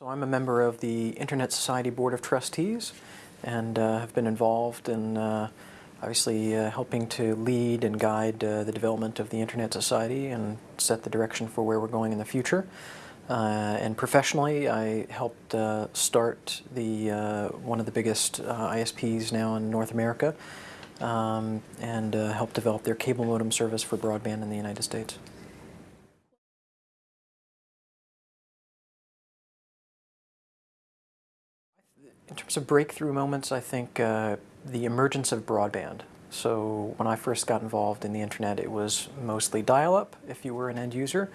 So I'm a member of the Internet Society Board of Trustees and uh, have been involved in uh, obviously uh, helping to lead and guide uh, the development of the Internet Society and set the direction for where we're going in the future. Uh, and professionally, I helped uh, start the one of the biggest ISPs now in North America um, and helped develop their cable modem service for broadband in the United States. In terms of breakthrough moments, I think uh, the emergence of broadband. So when I first got involved in the internet, it was mostly dial-up if you were an end user.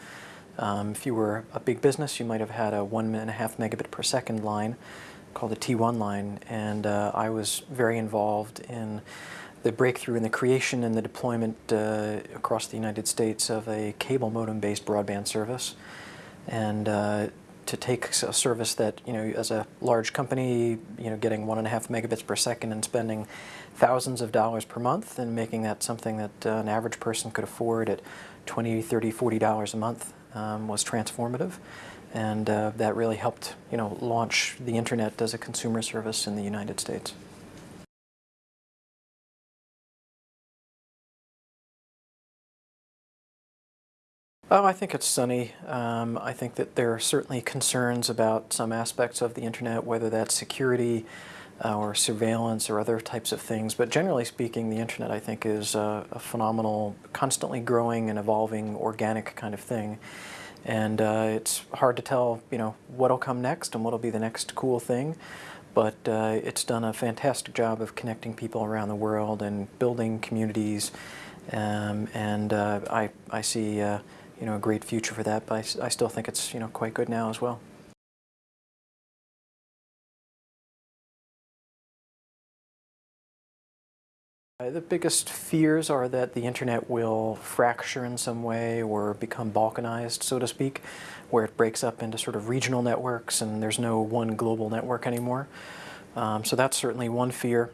Um, if you were a big business, you might have had a one and a half megabit per second line called a T1 line, and uh, I was very involved in the breakthrough in the creation and the deployment uh, across the United States of a cable modem-based broadband service. And uh, to take a service that, you know, as a large company, you know, getting one and a half megabits per second and spending thousands of dollars per month and making that something that uh, an average person could afford at 20, 30, 40 dollars a month um, was transformative. And uh, that really helped, you know, launch the internet as a consumer service in the United States. Oh, I think it's sunny. Um, I think that there are certainly concerns about some aspects of the internet, whether that's security uh, or surveillance or other types of things. But generally speaking, the internet I think is a, a phenomenal, constantly growing and evolving organic kind of thing. And uh, it's hard to tell, you know, what'll come next and what'll be the next cool thing. But uh, it's done a fantastic job of connecting people around the world and building communities. Um, and uh, I, I see uh, you know, a great future for that, but I, I still think it's, you know, quite good now as well. Uh, the biggest fears are that the internet will fracture in some way or become balkanized, so to speak, where it breaks up into sort of regional networks and there's no one global network anymore. Um, so that's certainly one fear.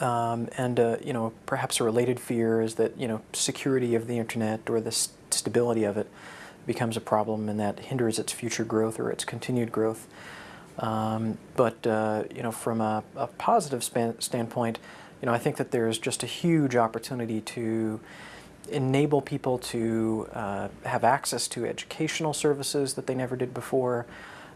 Um, and, uh, you know, perhaps a related fear is that, you know, security of the internet or the stability of it becomes a problem and that hinders its future growth or its continued growth. Um, but, uh, you know, from a, a positive standpoint, you know, I think that there's just a huge opportunity to enable people to uh, have access to educational services that they never did before,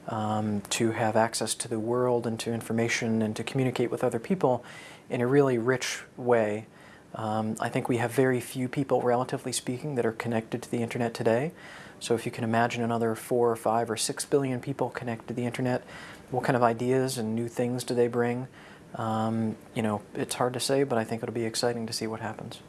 um, to have access to the world and to information and to communicate with other people in a really rich way. Um, I think we have very few people, relatively speaking, that are connected to the internet today. So if you can imagine another four or five or six billion people connected to the internet, what kind of ideas and new things do they bring? Um, you know, it's hard to say, but I think it'll be exciting to see what happens.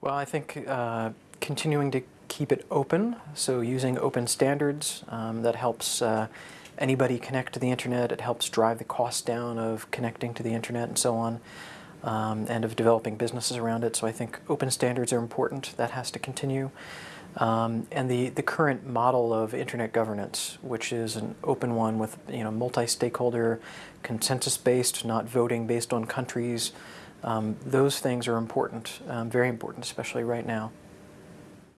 Well, I think uh, continuing to keep it open, so using open standards, um, that helps uh, anybody connect to the internet. It helps drive the cost down of connecting to the internet and so on, um, and of developing businesses around it. So I think open standards are important. That has to continue. Um, and the, the current model of internet governance, which is an open one with you know multi-stakeholder, consensus-based, not voting based on countries, um, those things are important, um, very important, especially right now.